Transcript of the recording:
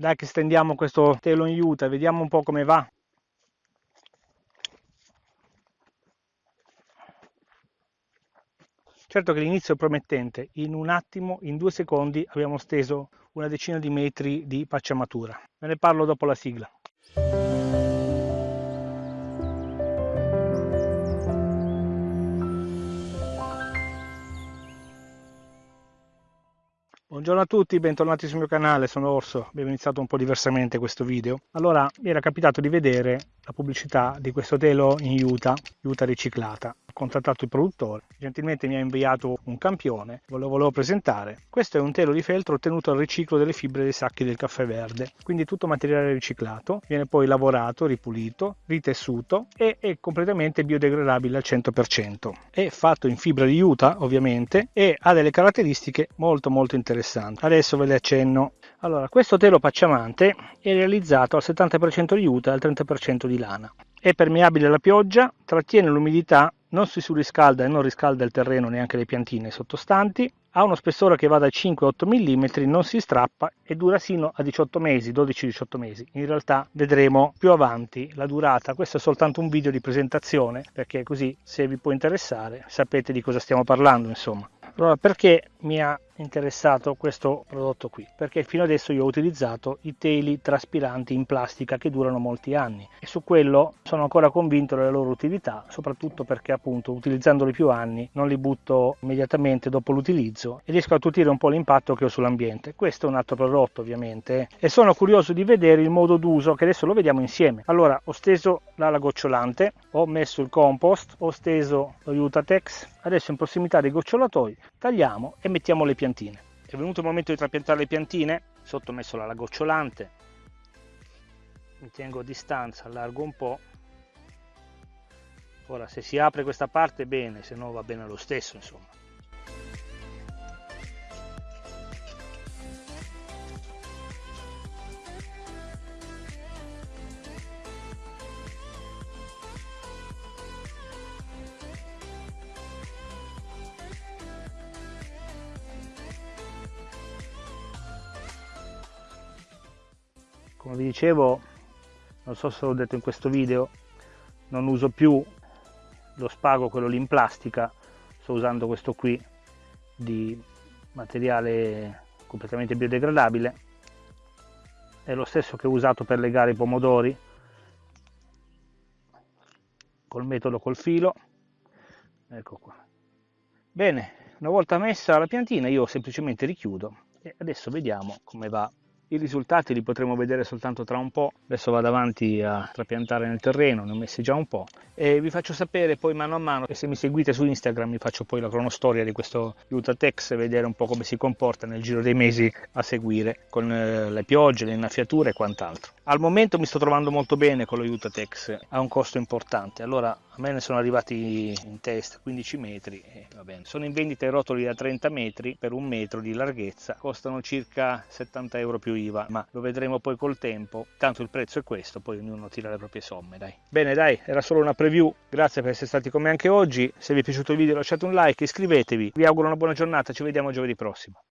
Dai che stendiamo questo telo in juta, vediamo un po' come va. Certo che l'inizio è promettente, in un attimo, in due secondi, abbiamo steso una decina di metri di pacciamatura. Me ne parlo dopo la sigla. Buongiorno a tutti, bentornati sul mio canale, sono Orso, abbiamo iniziato un po' diversamente questo video. Allora, mi era capitato di vedere la pubblicità di questo telo in Utah, Utah riciclata contattato il produttore, gentilmente mi ha inviato un campione, ve lo volevo presentare. Questo è un telo di feltro ottenuto dal riciclo delle fibre dei sacchi del caffè verde, quindi tutto materiale riciclato, viene poi lavorato, ripulito, ritessuto e è completamente biodegradabile al 100%. È fatto in fibra di juta ovviamente e ha delle caratteristiche molto molto interessanti. Adesso ve le accenno. Allora, questo telo pacciamante è realizzato al 70% di juta e al 30% di lana. È permeabile alla pioggia, trattiene l'umidità non si surriscalda e non riscalda il terreno neanche le piantine sottostanti, ha uno spessore che va da 5 8 mm, non si strappa e dura sino a 18 mesi, 12-18 mesi. In realtà vedremo più avanti la durata, questo è soltanto un video di presentazione perché così se vi può interessare sapete di cosa stiamo parlando insomma. Allora perché mi ha interessato questo prodotto qui perché fino adesso io ho utilizzato i teli traspiranti in plastica che durano molti anni e su quello sono ancora convinto della loro utilità soprattutto perché appunto utilizzandoli più anni non li butto immediatamente dopo l'utilizzo e riesco a tutire un po' l'impatto che ho sull'ambiente. Questo è un altro prodotto ovviamente e sono curioso di vedere il modo d'uso che adesso lo vediamo insieme. Allora ho steso l'ala gocciolante ho messo il compost ho steso lo Utatex adesso in prossimità dei gocciolatori tagliamo e mettiamo le piantine. È venuto il momento di trapiantare le piantine, sotto messo la gocciolante, mi tengo a distanza, allargo un po'. Ora se si apre questa parte bene, se no va bene lo stesso insomma. Come vi dicevo non so se l'ho detto in questo video non uso più lo spago quello lì in plastica. Sto usando questo qui di materiale completamente biodegradabile. È lo stesso che ho usato per legare i pomodori col metodo col filo. Ecco qua. Bene una volta messa la piantina io semplicemente richiudo e adesso vediamo come va i risultati li potremo vedere soltanto tra un po', adesso vado avanti a trapiantare nel terreno, ne ho messi già un po' e vi faccio sapere poi mano a mano e se mi seguite su Instagram vi faccio poi la cronostoria di questo Utatex e vedere un po' come si comporta nel giro dei mesi a seguire con eh, le piogge, le innaffiature e quant'altro. Al momento mi sto trovando molto bene con lo Utatex, ha un costo importante, allora a me ne sono arrivati in testa 15 metri e va bene. Sono in vendita i rotoli da 30 metri per un metro di larghezza, costano circa 70 euro più IVA, ma lo vedremo poi col tempo. Tanto il prezzo è questo, poi ognuno tira le proprie somme, dai. Bene, dai, era solo una preview. Grazie per essere stati con me anche oggi. Se vi è piaciuto il video lasciate un like, iscrivetevi. Vi auguro una buona giornata, ci vediamo giovedì prossimo.